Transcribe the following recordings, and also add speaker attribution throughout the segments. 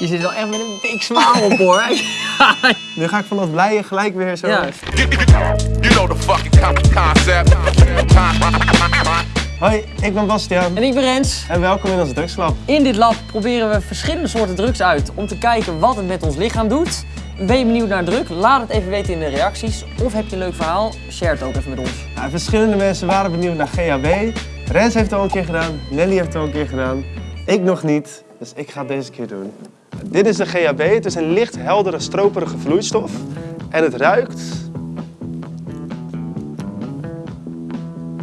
Speaker 1: Je zit wel echt met een big smile op hoor.
Speaker 2: Nu ga ik van dat blije gelijk weer zo...
Speaker 1: ja.
Speaker 3: You know the fucking con- concept.
Speaker 2: Hoi, ik ben Bastiaan.
Speaker 1: En ik ben Rens.
Speaker 2: En welkom in ons drugslab.
Speaker 1: In dit lab proberen we verschillende soorten drugs uit om te kijken wat het met ons lichaam doet. Ben je benieuwd naar druk? Laat het even weten in de reacties. Of heb je een leuk verhaal? Share het ook even met ons.
Speaker 2: Nou, verschillende mensen waren benieuwd naar GHB. Rens heeft het al een keer gedaan, Nelly heeft het al een keer gedaan. Ik nog niet, dus ik ga het deze keer doen. Dit is de GHB. Het is een licht heldere, stroperige vloeistof. En het ruikt...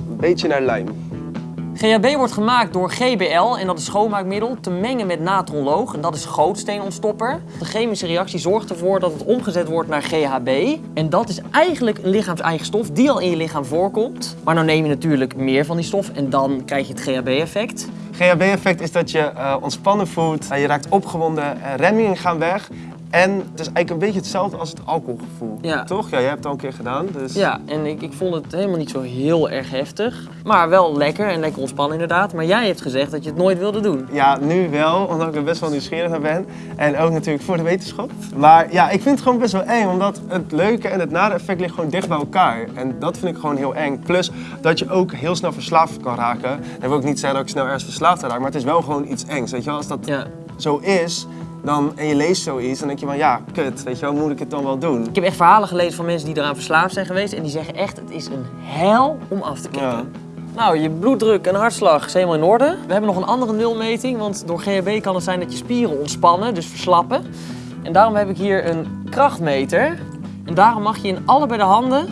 Speaker 2: Een beetje naar lijm.
Speaker 1: GHB wordt gemaakt door GBL en dat is schoonmaakmiddel te mengen met natronloog en dat is gootsteenontstopper. De chemische reactie zorgt ervoor dat het omgezet wordt naar GHB en dat is eigenlijk een lichaams-eigen stof die al in je lichaam voorkomt. Maar dan neem je natuurlijk meer van die stof en dan krijg je het GHB-effect.
Speaker 2: GHB-effect is dat je eh, ontspannen voelt, eh, je raakt opgewonden, eh, remmingen gaan weg. En het is eigenlijk een beetje hetzelfde als het alcoholgevoel.
Speaker 1: Ja.
Speaker 2: Toch? Ja, jij hebt het al een keer gedaan. Dus...
Speaker 1: Ja, en ik, ik vond het helemaal niet zo heel erg heftig, maar wel lekker en lekker ontspannen inderdaad. Maar jij hebt gezegd dat je het nooit wilde doen.
Speaker 2: Ja, nu wel, omdat ik er best wel nieuwsgierig naar ben. En ook natuurlijk voor de wetenschap. Maar ja, ik vind het gewoon best wel eng, omdat het leuke en het nare effect ligt gewoon dicht bij elkaar. En dat vind ik gewoon heel eng. Plus dat je ook heel snel verslaafd kan raken. Dat wil ik niet zeggen dat ik snel ergens verslaafd raak, maar het is wel gewoon iets engs. Weet je wel, als dat
Speaker 1: Ja.
Speaker 2: zo is, dan, en je leest zoiets, dan denk je van ja, kut, weet je wel, moet ik het dan wel doen?
Speaker 1: Ik heb echt verhalen gelezen van mensen die eraan verslaafd zijn geweest en die zeggen echt, het is een hel om af te kicken.
Speaker 2: Ja.
Speaker 1: Nou, je bloeddruk en hartslag is helemaal in orde. We hebben nog een andere nulmeting, want door GHB kan het zijn dat je spieren ontspannen, dus verslappen. En daarom heb ik hier een krachtmeter. En daarom mag je in allebei de handen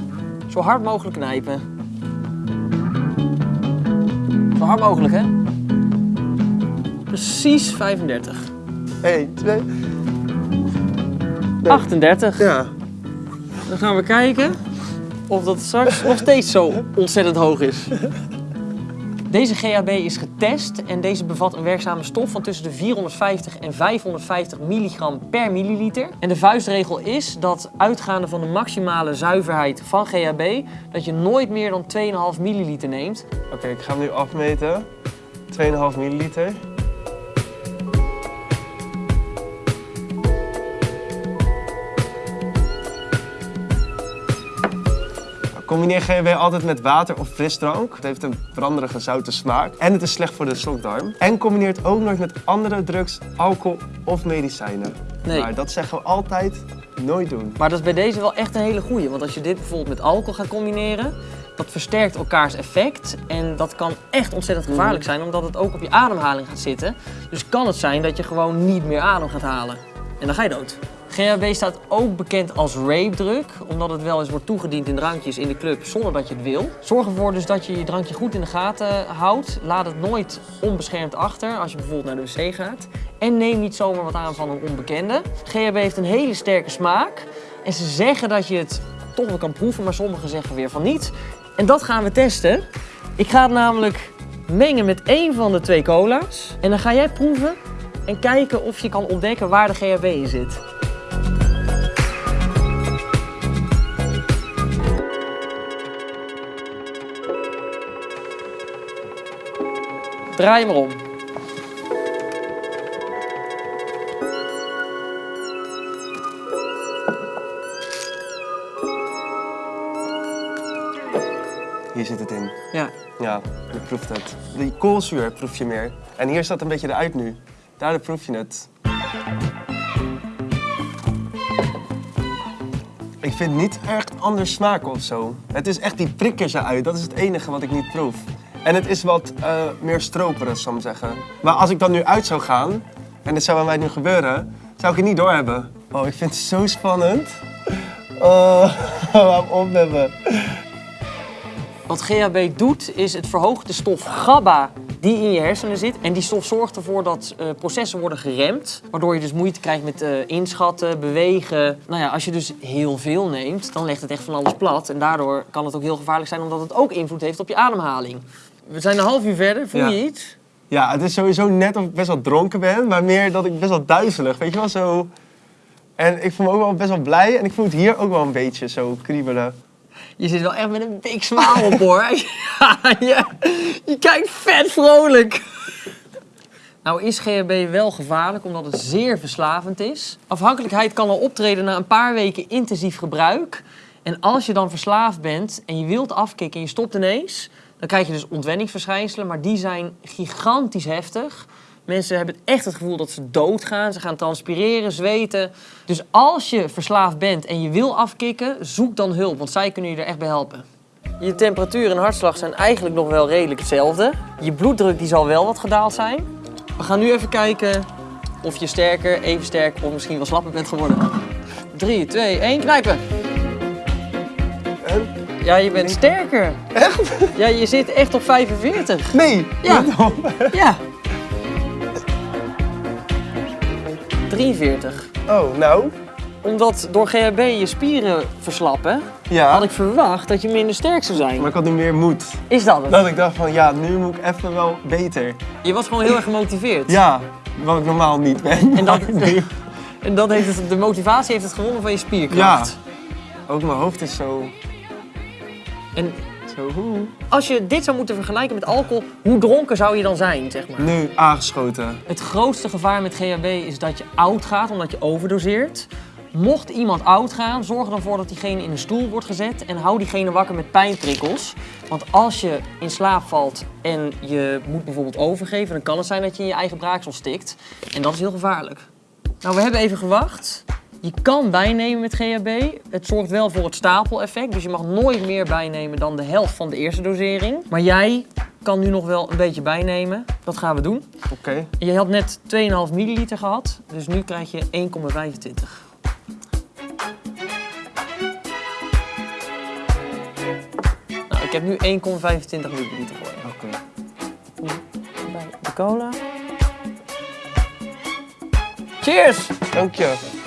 Speaker 1: zo hard mogelijk knijpen. Zo hard mogelijk, hè? Precies 35.
Speaker 2: 1, 2,
Speaker 1: 38.
Speaker 2: ja.
Speaker 1: Dan gaan we kijken of dat straks nog steeds zo ontzettend hoog is. Deze GHB is getest en deze bevat een werkzame stof van tussen de 450 en 550 milligram per milliliter. En de vuistregel is dat uitgaande van de maximale zuiverheid van GHB, dat je nooit meer dan 2,5 milliliter neemt.
Speaker 2: Oké, ik ga hem nu afmeten. 2,5 milliliter. Combineer GHB altijd met water of frisdrank. Het heeft een branderige zoute smaak. En het is slecht voor de slokdarm. En combineer het ook nooit met andere drugs, alcohol of medicijnen.
Speaker 1: Nee.
Speaker 2: Maar dat zeggen we altijd nooit doen.
Speaker 1: Maar dat is bij deze wel echt een hele goeie. Want als je dit bijvoorbeeld met alcohol gaat combineren, dat versterkt elkaars effect. En dat kan echt ontzettend gevaarlijk zijn, omdat het ook op je ademhaling gaat zitten. Dus kan het zijn dat je gewoon niet meer adem gaat halen. En dan ga je dood. GHB staat ook bekend als rape-drug, omdat het wel eens wordt toegediend in drankjes in de club zonder dat je het wil. Zorg ervoor dus dat je je drankje goed in de gaten houdt. Laat het nooit onbeschermd achter als je bijvoorbeeld naar de wc gaat. En neem niet zomaar wat aan van een onbekende. GHB heeft een hele sterke smaak. En ze zeggen dat je het toch wel kan proeven, maar sommigen zeggen weer van niet. En dat gaan we testen. Ik ga het namelijk mengen met één van de twee cola's. En dan ga jij proeven en kijken of je kan ontdekken waar de GHB in zit. Draai maar om.
Speaker 2: Hier zit het in.
Speaker 1: Ja.
Speaker 2: Ja, je proeft het. Die koolzuur proef je meer. En hier staat een beetje eruit nu. Daardoor proef je het. Ik vind niet echt anders smaken of zo. Het is echt die prikkers eruit. Dat is het enige wat ik niet proef. En het is wat eh, meer stroperig, zou ik zeggen. Maar als ik dan nu uit zou gaan, en dit zou aan mij nu gebeuren, zou ik het niet doorhebben. Oh, ik vind het zo spannend. Oh, hou op.
Speaker 1: Wat GHB doet, is het verhoogt de stof GABA die in je hersenen zit. En die stof zorgt ervoor dat eh, processen worden geremd. Waardoor je dus moeite krijgt met eh, inschatten, bewegen. Nou ja, als je dus heel veel neemt, dan legt het echt van alles plat. En daardoor kan het ook heel gevaarlijk zijn, omdat het ook invloed heeft op je ademhaling. We zijn een half uur verder. Voel
Speaker 2: Ja.
Speaker 1: je iets?
Speaker 2: Ja, het is sowieso net of ik best wel dronken ben, maar meer dat ik best wel duizelig, weet je wel, zo... En ik voel me ook wel best wel blij en ik voel het hier ook wel een beetje zo kriebelen.
Speaker 1: Je zit wel echt met een big smile op hoor. ja, je, je kijkt vet vrolijk. Nou is GHB wel gevaarlijk omdat het zeer verslavend is. Afhankelijkheid kan al optreden na een paar weken intensief gebruik. En als je dan verslaafd bent en je wilt afkicken en je stopt ineens, dan krijg je dus ontwenningsverschijnselen, maar die zijn gigantisch heftig. Mensen hebben echt het gevoel dat ze doodgaan. Ze gaan transpireren, zweten. Dus als je verslaafd bent en je wil afkicken, zoek dan hulp, want zij kunnen je er echt bij helpen. Je temperatuur en hartslag zijn eigenlijk nog wel redelijk hetzelfde. Je bloeddruk die zal wel wat gedaald zijn. We gaan nu even kijken of je sterker, even sterk of misschien wel slapper bent geworden. 3, 2, 1, knijpen. Ja, je bent sterker. Echt? Ja, je zit echt op 45.
Speaker 2: Nee!
Speaker 1: Ja. Ja. 43.
Speaker 2: Oh, nou.
Speaker 1: Omdat door GHB je spieren verslappen,
Speaker 2: Ja.
Speaker 1: had ik verwacht dat je minder sterk zou zijn.
Speaker 2: Maar ik had nu meer moed.
Speaker 1: Is dat het?
Speaker 2: Dat ik dacht van, ja, nu moet ik even wel beter.
Speaker 1: Je was gewoon heel erg gemotiveerd.
Speaker 2: Ja, wat ik normaal niet ben.
Speaker 1: En dat, en dat heeft het, de motivatie heeft het gewonnen van je spierkracht.
Speaker 2: Ook mijn hoofd is zo...
Speaker 1: En
Speaker 2: Zo, hoe?
Speaker 1: als je dit zou moeten vergelijken met alcohol, hoe dronken zou je dan zijn, zeg maar?
Speaker 2: Nu aangeschoten.
Speaker 1: Het grootste gevaar met GHB is dat je oud gaat omdat je overdoseert. Mocht iemand oud gaan, zorg er dan voor dat diegene in een stoel wordt gezet en hou diegene wakker met pijnprikkels. Want als je in slaap valt en je moet bijvoorbeeld overgeven, dan kan het zijn dat je in je eigen braaksel stikt. En dat is heel gevaarlijk. Nou, we hebben even gewacht. Je kan bijnemen met GHB. Het zorgt wel voor het stapeleffect. Dus je mag nooit meer bijnemen dan de helft van de eerste dosering. Maar jij kan nu nog wel een beetje bijnemen. Dat gaan we doen.
Speaker 2: Oké.
Speaker 1: Je had net 2,5 milliliter gehad, dus nu krijg je 1,25. Nou, ik heb nu 1,25 milliliter voor je.
Speaker 2: Oké.
Speaker 1: Bij de cola. Cheers!
Speaker 2: Dank je.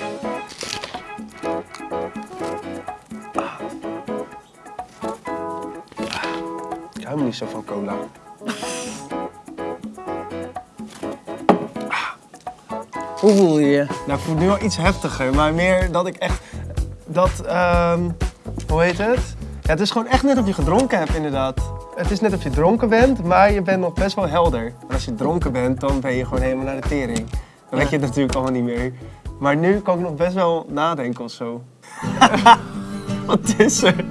Speaker 2: Me niet zo van cola.
Speaker 1: Hoe voel je je?
Speaker 2: Nou, ik voel nu wel iets heftiger, maar meer dat ik echt... Dat, ehm, hoe heet het? Ja, het is gewoon echt net of je gedronken hebt, inderdaad. Het is net of je dronken bent, maar je bent nog best wel helder. Als je dronken bent, dan ben je gewoon helemaal naar de tering. Dan weet je het natuurlijk allemaal niet meer. Maar nu kan ik nog best wel nadenken of zo. Wat is er?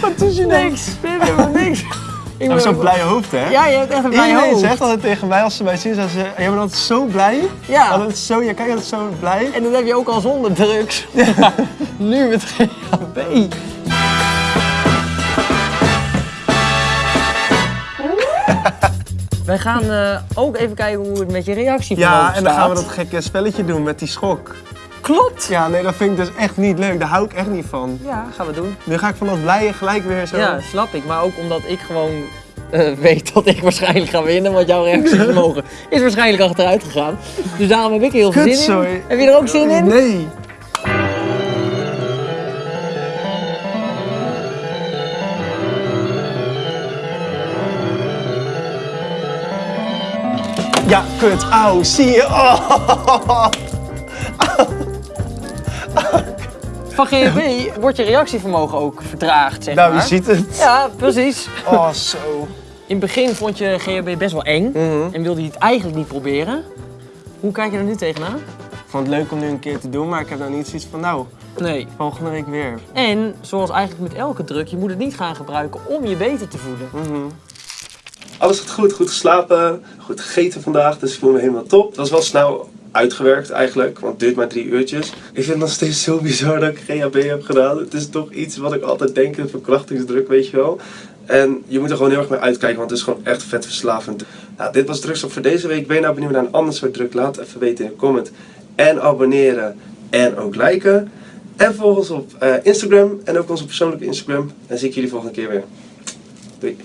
Speaker 2: Wat is je nou?
Speaker 1: Niks, dit is helemaal niks. Ik
Speaker 2: Je hebt zo'n blij hoofd, hè?
Speaker 1: Ja, je hebt echt een blij
Speaker 2: Iedereen
Speaker 1: hoofd.
Speaker 2: zegt altijd tegen mij als ze mij zien, zeggen ze, jij bent altijd zo blij.
Speaker 1: Ja.
Speaker 2: Altijd zo, je kijkt altijd zo blij.
Speaker 1: En dat heb je ook al zonder drugs. nu met GHB. Wij gaan eh, ook even kijken hoe het met je reactie
Speaker 2: Ja, en dan gaan we dat gekke spelletje doen met die schok.
Speaker 1: Klopt!
Speaker 2: Ja, nee, dat vind ik dus echt niet leuk. Daar hou ik echt niet van.
Speaker 1: Ja, gaan we doen.
Speaker 2: Nu ga ik van dat blije gelijk weer zo...
Speaker 1: Ja, snap ik. Maar ook omdat ik gewoon eh, weet dat ik waarschijnlijk ga winnen. Want jouw reactievermogen is waarschijnlijk achteruit gegaan. Dus daarom heb ik er heel veel zin in.
Speaker 2: Kutzooi.
Speaker 1: Heb je er ook zin in?
Speaker 2: Nee. Ja, kut. Auw, zie je? Oh.
Speaker 1: Van GHB wordt je reactievermogen ook vertraagd, zeg
Speaker 2: Nou,
Speaker 1: maar.
Speaker 2: je ziet het.
Speaker 1: Ja, precies.
Speaker 2: Oh, zo.
Speaker 1: In het begin vond je GHB best wel eng
Speaker 2: Mhm.
Speaker 1: en wilde je het eigenlijk niet proberen. Hoe kijk je er nu tegenaan?
Speaker 2: Ik vond het leuk om nu een keer te doen, maar ik heb nou niet zoiets van, nou,
Speaker 1: Nee.
Speaker 2: volgende week weer.
Speaker 1: En zoals eigenlijk met elke druk, je moet het niet gaan gebruiken om je beter te voelen.
Speaker 4: Alles gaat goed, goed geslapen, goed gegeten vandaag, dus ik voel me helemaal top. Dat was wel snel uitgewerkt eigenlijk, want het duurt maar drie uurtjes. Ik vind het nog steeds zo bizar dat ik GHB heb gedaan. Het is toch iets wat ik altijd denk, een verkrachtingsdruk, weet je wel. En je moet er gewoon heel erg mee uitkijken, want het is gewoon echt vet verslavend. Nou, dit was Drugstop voor deze week. Ben je nou benieuwd naar een ander soort druk? Laat het even weten in de comment. En abonneren en ook liken. En volg ons op eh, Instagram en ook onze persoonlijke Instagram. En zie ik jullie volgende keer weer. Doei.